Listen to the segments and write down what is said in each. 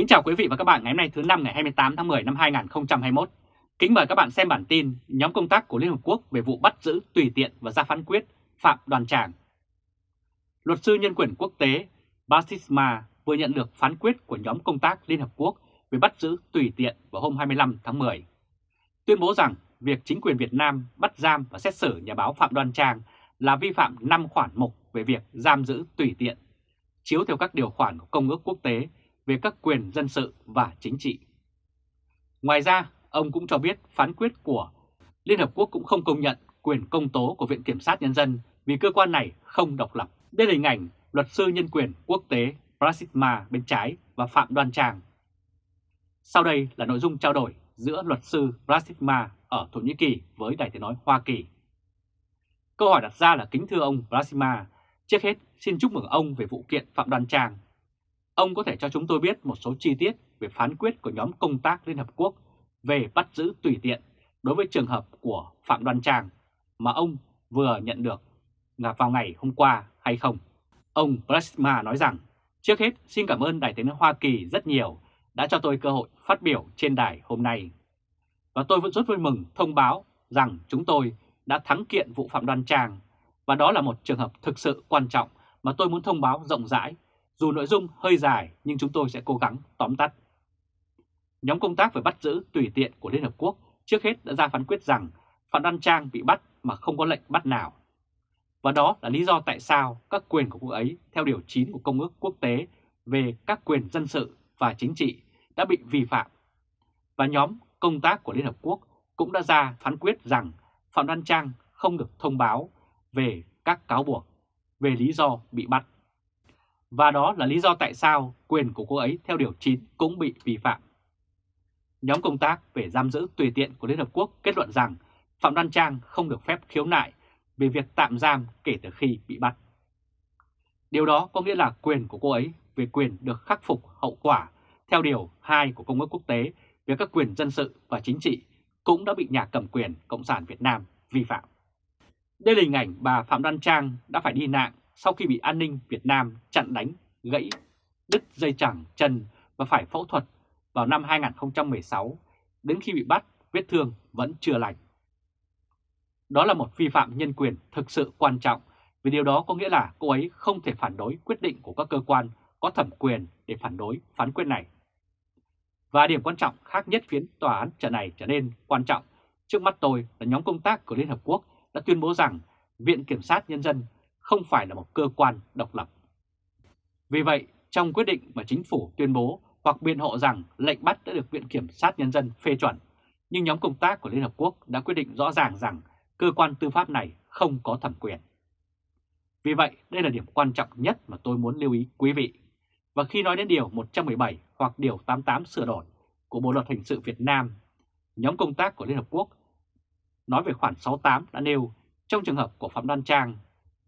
Kính chào quý vị và các bạn ngày hôm nay thứ năm ngày 28 tháng 10 năm 2021. Kính mời các bạn xem bản tin nhóm công tác của Liên Hợp Quốc về vụ bắt giữ tùy tiện và ra phán quyết Phạm Đoàn Tràng. Luật sư nhân quyền quốc tế Basisma vừa nhận được phán quyết của nhóm công tác Liên Hợp Quốc về bắt giữ tùy tiện vào hôm 25 tháng 10. Tuyên bố rằng việc chính quyền Việt Nam bắt giam và xét xử nhà báo Phạm Đoan Trang là vi phạm 5 khoản mục về việc giam giữ tùy tiện, chiếu theo các điều khoản của Công ước Quốc tế về các quyền dân sự và chính trị. Ngoài ra, ông cũng cho biết phán quyết của Liên Hợp Quốc cũng không công nhận quyền công tố của Viện Kiểm sát Nhân dân vì cơ quan này không độc lập. Đây là hình ảnh luật sư nhân quyền quốc tế Prasitma bên trái và Phạm Đoan Trang. Sau đây là nội dung trao đổi giữa luật sư Prasitma ở Thổ Nhĩ Kỳ với Đài Tiếng Nói Hoa Kỳ. Câu hỏi đặt ra là kính thưa ông Prasitma, trước hết xin chúc mừng ông về vụ kiện Phạm Đoan Trang Ông có thể cho chúng tôi biết một số chi tiết về phán quyết của nhóm công tác Liên Hợp Quốc về bắt giữ tùy tiện đối với trường hợp của Phạm Đoan Trang mà ông vừa nhận được là vào ngày hôm qua hay không? Ông Plasma nói rằng, trước hết xin cảm ơn đại tiếng Hoa Kỳ rất nhiều đã cho tôi cơ hội phát biểu trên đài hôm nay. Và tôi vẫn rất vui mừng thông báo rằng chúng tôi đã thắng kiện vụ Phạm Đoan Trang và đó là một trường hợp thực sự quan trọng mà tôi muốn thông báo rộng rãi dù nội dung hơi dài, nhưng chúng tôi sẽ cố gắng tóm tắt. Nhóm công tác về bắt giữ tùy tiện của Liên Hợp Quốc trước hết đã ra phán quyết rằng Phạm Đăng Trang bị bắt mà không có lệnh bắt nào. Và đó là lý do tại sao các quyền của cô ấy, theo Điều 9 của Công ước Quốc tế về các quyền dân sự và chính trị, đã bị vi phạm. Và nhóm công tác của Liên Hợp Quốc cũng đã ra phán quyết rằng Phạm Đăng Trang không được thông báo về các cáo buộc về lý do bị bắt. Và đó là lý do tại sao quyền của cô ấy theo Điều 9 cũng bị vi phạm. Nhóm công tác về giam giữ tùy tiện của Liên Hợp Quốc kết luận rằng Phạm Đoan Trang không được phép khiếu nại về việc tạm giam kể từ khi bị bắt. Điều đó có nghĩa là quyền của cô ấy về quyền được khắc phục hậu quả theo Điều 2 của Công ước Quốc tế về các quyền dân sự và chính trị cũng đã bị nhà cầm quyền Cộng sản Việt Nam vi phạm. Đây là hình ảnh bà Phạm Đoan Trang đã phải đi nạn sau khi bị an ninh Việt Nam chặn đánh, gãy, đứt dây chẳng chân và phải phẫu thuật vào năm 2016, đến khi bị bắt, vết thương vẫn chưa lành. Đó là một vi phạm nhân quyền thực sự quan trọng, vì điều đó có nghĩa là cô ấy không thể phản đối quyết định của các cơ quan có thẩm quyền để phản đối phán quyết này. Và điểm quan trọng khác nhất khiến tòa án trận này trở nên quan trọng trước mắt tôi là nhóm công tác của Liên Hợp Quốc đã tuyên bố rằng Viện Kiểm sát Nhân dân không phải là một cơ quan độc lập. Vì vậy, trong quyết định mà chính phủ tuyên bố hoặc biện hộ rằng lệnh bắt đã được Viện Kiểm sát Nhân dân phê chuẩn, nhưng nhóm công tác của Liên Hợp Quốc đã quyết định rõ ràng rằng cơ quan tư pháp này không có thẩm quyền. Vì vậy, đây là điểm quan trọng nhất mà tôi muốn lưu ý quý vị. Và khi nói đến Điều 117 hoặc Điều 88 sửa đổi của Bộ Luật Hình sự Việt Nam, nhóm công tác của Liên Hợp Quốc nói về khoản 68 đã nêu trong trường hợp của Phạm Đan Trang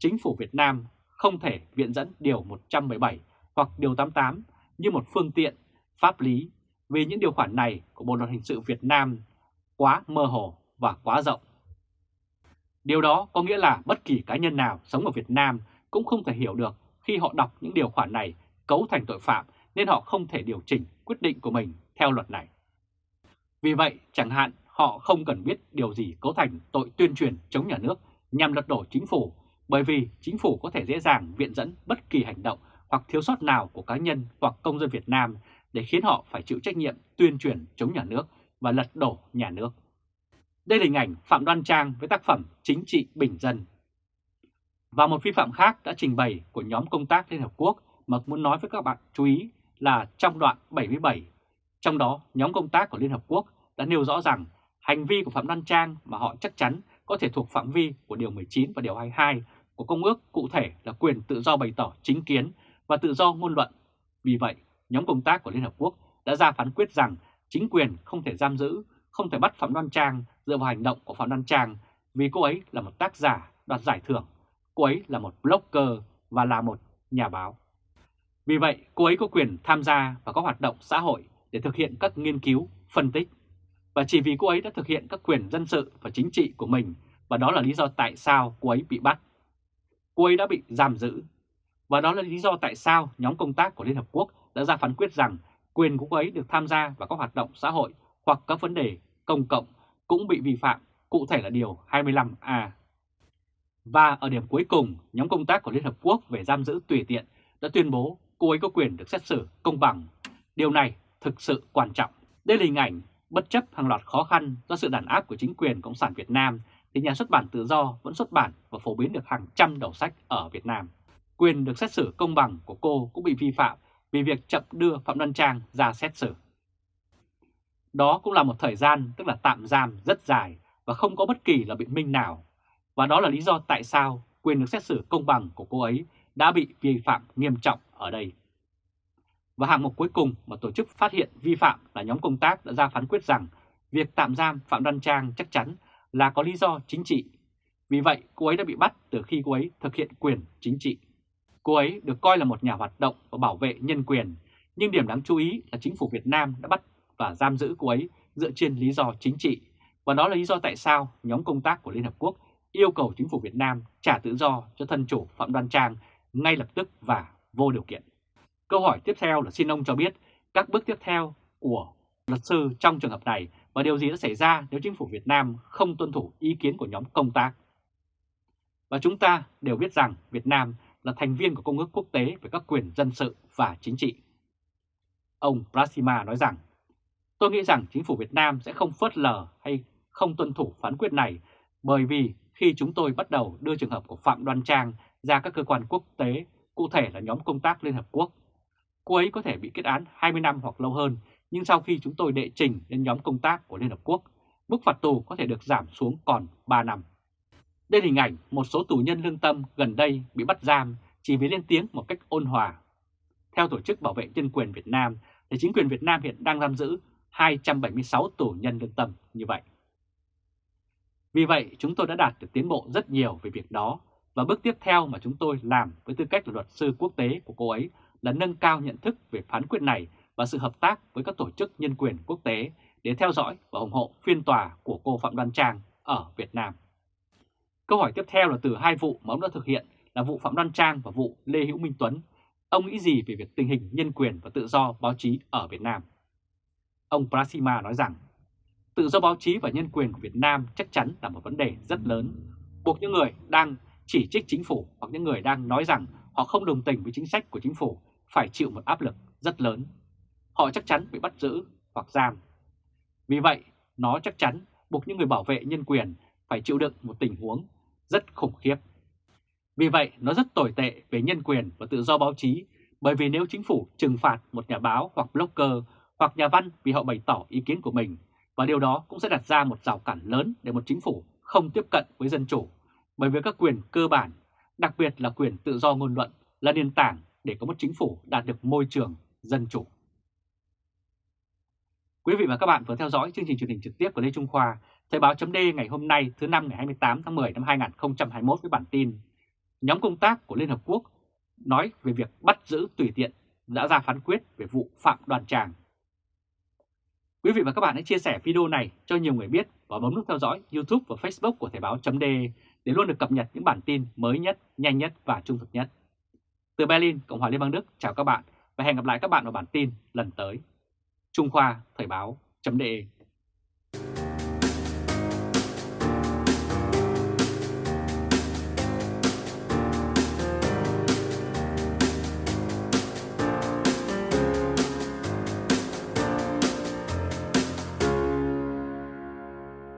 chính phủ Việt Nam không thể viện dẫn Điều 117 hoặc Điều 88 như một phương tiện pháp lý vì những điều khoản này của Bộ Luật Hình sự Việt Nam quá mơ hồ và quá rộng. Điều đó có nghĩa là bất kỳ cá nhân nào sống ở Việt Nam cũng không thể hiểu được khi họ đọc những điều khoản này cấu thành tội phạm nên họ không thể điều chỉnh quyết định của mình theo luật này. Vì vậy, chẳng hạn họ không cần biết điều gì cấu thành tội tuyên truyền chống nhà nước nhằm lật đổ chính phủ bởi vì chính phủ có thể dễ dàng viện dẫn bất kỳ hành động hoặc thiếu sót nào của cá nhân hoặc công dân Việt Nam để khiến họ phải chịu trách nhiệm tuyên truyền chống nhà nước và lật đổ nhà nước. Đây là hình ảnh Phạm Đoan Trang với tác phẩm Chính trị Bình Dân. Và một vi phạm khác đã trình bày của nhóm công tác Liên Hợp Quốc mà muốn nói với các bạn chú ý là trong đoạn 77, trong đó nhóm công tác của Liên Hợp Quốc đã nêu rõ rằng hành vi của Phạm Đoan Trang mà họ chắc chắn có thể thuộc phạm vi của Điều 19 và Điều 22 của Công ước cụ thể là quyền tự do bày tỏ chính kiến và tự do ngôn luận. Vì vậy, nhóm công tác của Liên Hợp Quốc đã ra phán quyết rằng chính quyền không thể giam giữ, không thể bắt Phạm Đoan Trang dựa vào hành động của Phạm Đoan Trang vì cô ấy là một tác giả đoạt giải thưởng, cô ấy là một blogger và là một nhà báo. Vì vậy, cô ấy có quyền tham gia và các hoạt động xã hội để thực hiện các nghiên cứu, phân tích. Và chỉ vì cô ấy đã thực hiện các quyền dân sự và chính trị của mình và đó là lý do tại sao cô ấy bị bắt cô ấy đã bị giam giữ. Và đó là lý do tại sao nhóm công tác của Liên Hợp Quốc đã ra phán quyết rằng quyền của cô ấy được tham gia vào các hoạt động xã hội hoặc các vấn đề công cộng cũng bị vi phạm, cụ thể là Điều 25A. Và ở điểm cuối cùng, nhóm công tác của Liên Hợp Quốc về giam giữ tùy tiện đã tuyên bố cô ấy có quyền được xét xử công bằng. Điều này thực sự quan trọng. Đây là hình ảnh bất chấp hàng loạt khó khăn do sự đàn áp của chính quyền Cộng sản Việt Nam thì nhà xuất bản tự do vẫn xuất bản và phổ biến được hàng trăm đầu sách ở Việt Nam. Quyền được xét xử công bằng của cô cũng bị vi phạm vì việc chậm đưa Phạm Đoan Trang ra xét xử. Đó cũng là một thời gian, tức là tạm giam rất dài và không có bất kỳ là biện minh nào. Và đó là lý do tại sao quyền được xét xử công bằng của cô ấy đã bị vi phạm nghiêm trọng ở đây. Và hạng mục cuối cùng mà tổ chức phát hiện vi phạm là nhóm công tác đã ra phán quyết rằng việc tạm giam Phạm Đoan Trang chắc chắn là có lý do chính trị. Vì vậy, cô ấy đã bị bắt từ khi cô ấy thực hiện quyền chính trị. Cô ấy được coi là một nhà hoạt động và bảo vệ nhân quyền, nhưng điểm đáng chú ý là chính phủ Việt Nam đã bắt và giam giữ cô ấy dựa trên lý do chính trị. Và đó là lý do tại sao nhóm công tác của Liên Hợp Quốc yêu cầu chính phủ Việt Nam trả tự do cho thân chủ Phạm Đoan Trang ngay lập tức và vô điều kiện. Câu hỏi tiếp theo là xin ông cho biết các bước tiếp theo của luật sư trong trường hợp này và điều gì đã xảy ra nếu chính phủ Việt Nam không tuân thủ ý kiến của nhóm công tác. Và chúng ta đều biết rằng Việt Nam là thành viên của Công ước Quốc tế về các quyền dân sự và chính trị. Ông Prasima nói rằng, tôi nghĩ rằng chính phủ Việt Nam sẽ không phớt lờ hay không tuân thủ phán quyết này bởi vì khi chúng tôi bắt đầu đưa trường hợp của Phạm Đoan Trang ra các cơ quan quốc tế, cụ thể là nhóm công tác Liên Hợp Quốc, cô ấy có thể bị kết án 20 năm hoặc lâu hơn, nhưng sau khi chúng tôi đệ trình lên nhóm công tác của Liên Hợp Quốc, mức phạt tù có thể được giảm xuống còn 3 năm. Đây là hình ảnh một số tù nhân lương tâm gần đây bị bắt giam chỉ vì lên tiếng một cách ôn hòa. Theo Tổ chức Bảo vệ Nhân quyền Việt Nam, thì chính quyền Việt Nam hiện đang giam giữ 276 tù nhân lương tâm như vậy. Vì vậy, chúng tôi đã đạt được tiến bộ rất nhiều về việc đó và bước tiếp theo mà chúng tôi làm với tư cách là luật sư quốc tế của cô ấy là nâng cao nhận thức về phán quyết này và sự hợp tác với các tổ chức nhân quyền quốc tế để theo dõi và ủng hộ phiên tòa của cô Phạm Đoan Trang ở Việt Nam. Câu hỏi tiếp theo là từ hai vụ mà ông đã thực hiện là vụ Phạm Đoan Trang và vụ Lê Hữu Minh Tuấn. Ông nghĩ gì về việc tình hình nhân quyền và tự do báo chí ở Việt Nam? Ông Prasima nói rằng, tự do báo chí và nhân quyền của Việt Nam chắc chắn là một vấn đề rất lớn, buộc những người đang chỉ trích chính phủ hoặc những người đang nói rằng họ không đồng tình với chính sách của chính phủ phải chịu một áp lực rất lớn. Họ chắc chắn bị bắt giữ hoặc giam. Vì vậy, nó chắc chắn buộc những người bảo vệ nhân quyền phải chịu đựng một tình huống rất khủng khiếp. Vì vậy, nó rất tồi tệ về nhân quyền và tự do báo chí, bởi vì nếu chính phủ trừng phạt một nhà báo hoặc blogger hoặc nhà văn vì họ bày tỏ ý kiến của mình, và điều đó cũng sẽ đặt ra một rào cản lớn để một chính phủ không tiếp cận với dân chủ, bởi vì các quyền cơ bản, đặc biệt là quyền tự do ngôn luận, là nền tảng để có một chính phủ đạt được môi trường dân chủ. Quý vị và các bạn vừa theo dõi chương trình truyền hình trực tiếp của Lê Trung Khoa, Thời báo chấm ngày hôm nay thứ năm ngày 28 tháng 10 năm 2021 với bản tin Nhóm công tác của Liên Hợp Quốc nói về việc bắt giữ tùy tiện đã ra phán quyết về vụ Phạm Đoàn Tràng. Quý vị và các bạn hãy chia sẻ video này cho nhiều người biết và bấm nút theo dõi YouTube và Facebook của Thời báo chấm để luôn được cập nhật những bản tin mới nhất, nhanh nhất và trung thực nhất. Từ Berlin, Cộng hòa Liên bang Đức, chào các bạn và hẹn gặp lại các bạn vào bản tin lần tới. Trung Khoa Thời báo chấm